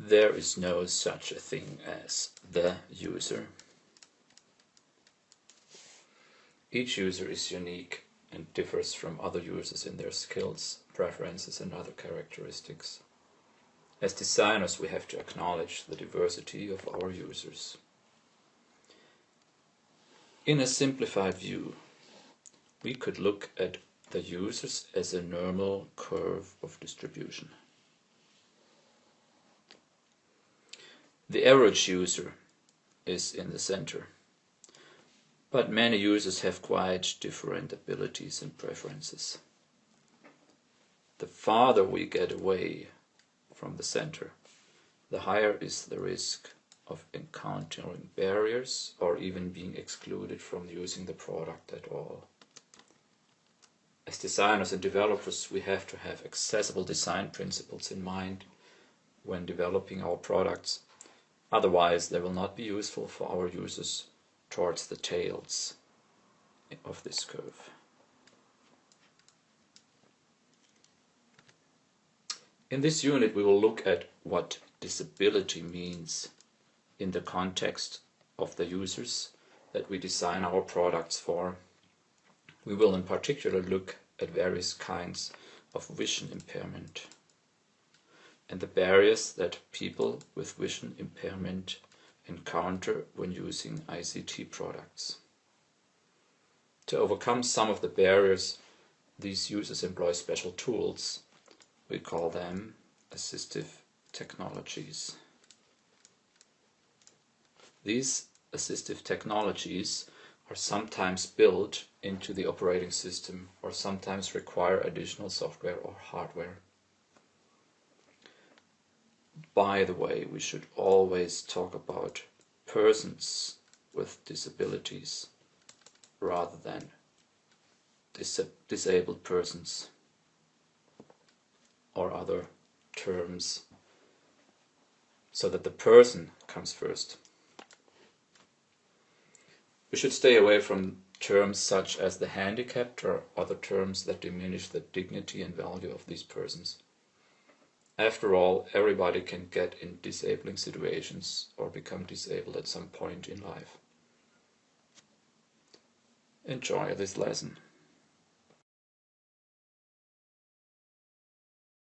There is no such a thing as the user. Each user is unique and differs from other users in their skills, preferences and other characteristics. As designers we have to acknowledge the diversity of our users. In a simplified view, we could look at the users as a normal curve of distribution. The average user is in the center. But many users have quite different abilities and preferences. The farther we get away from the center, the higher is the risk of encountering barriers or even being excluded from using the product at all. As designers and developers, we have to have accessible design principles in mind when developing our products Otherwise, they will not be useful for our users towards the tails of this curve. In this unit, we will look at what disability means in the context of the users that we design our products for. We will in particular look at various kinds of vision impairment and the barriers that people with vision impairment encounter when using ICT products. To overcome some of the barriers, these users employ special tools. We call them assistive technologies. These assistive technologies are sometimes built into the operating system or sometimes require additional software or hardware. By the way, we should always talk about persons with disabilities rather than dis disabled persons or other terms so that the person comes first. We should stay away from terms such as the handicapped or other terms that diminish the dignity and value of these persons. After all, everybody can get in disabling situations or become disabled at some point in life. Enjoy this lesson.